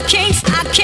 I can't, I can't.